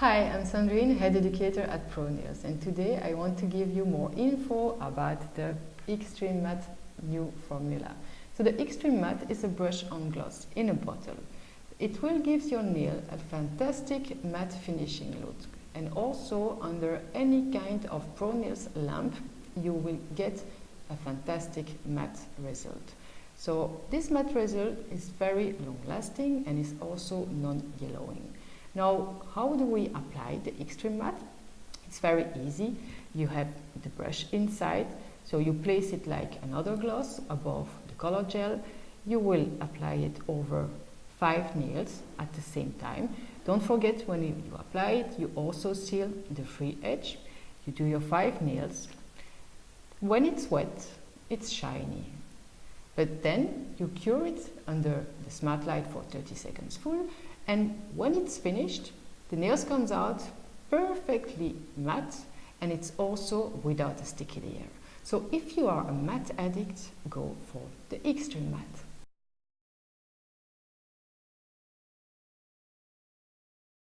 Hi, I'm Sandrine, head educator at ProNails, and today I want to give you more info about the Extreme Matte new formula. So the Extreme Matte is a brush-on gloss in a bottle. It will give your nail a fantastic matte finishing look and also under any kind of ProNails lamp you will get a fantastic matte result. So this matte result is very long lasting and is also non-yellowing. Now, how do we apply the extreme matte? It's very easy. You have the brush inside, so you place it like another gloss above the color gel. You will apply it over five nails at the same time. Don't forget when you, apply it, you also seal the free edge. You do your five nails. When it's wet, it's shiny. But then you cure it under the smart light for 30 seconds full and when it's finished, the nails comes out perfectly matte and it's also without a sticky layer. So if you are a matte addict, go for the extreme matte.